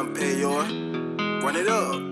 time, pay your. Run it up, run it up.